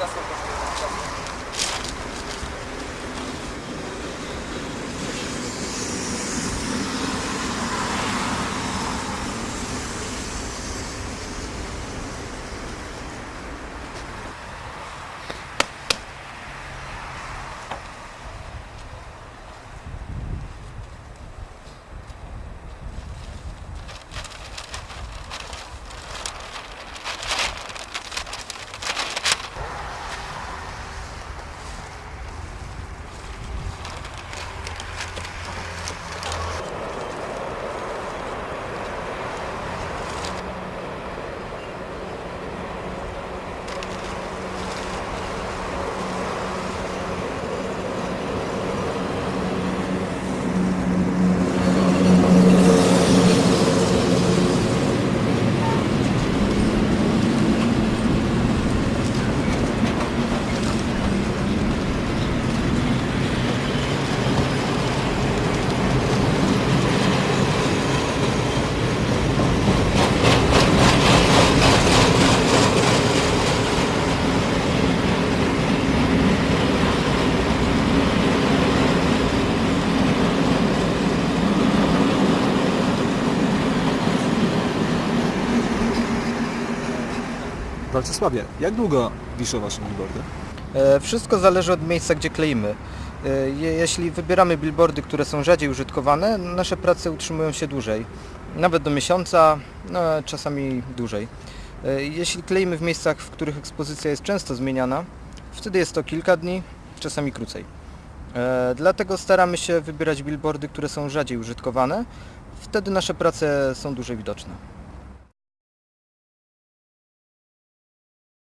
出そうとしてる。Walcesławie, jak długo wiszą Wasze billboardy? E, Wszystko zależy od miejsca, gdzie kleimy. E, je- Jeśli wybieramy billboardy, które są rzadziej użytkowane, nasze prace utrzymują się dłużej. Nawet do miesiąca, no, czasami dłużej. E, Jeśli kleimy w miejscach, w których ekspozycja jest często zmieniana, wtedy jest to kilka dni, czasami krócej. Dlatego staramy się wybierać billboardy, które są rzadziej użytkowane. Wtedy nasze prace są dłużej widoczne.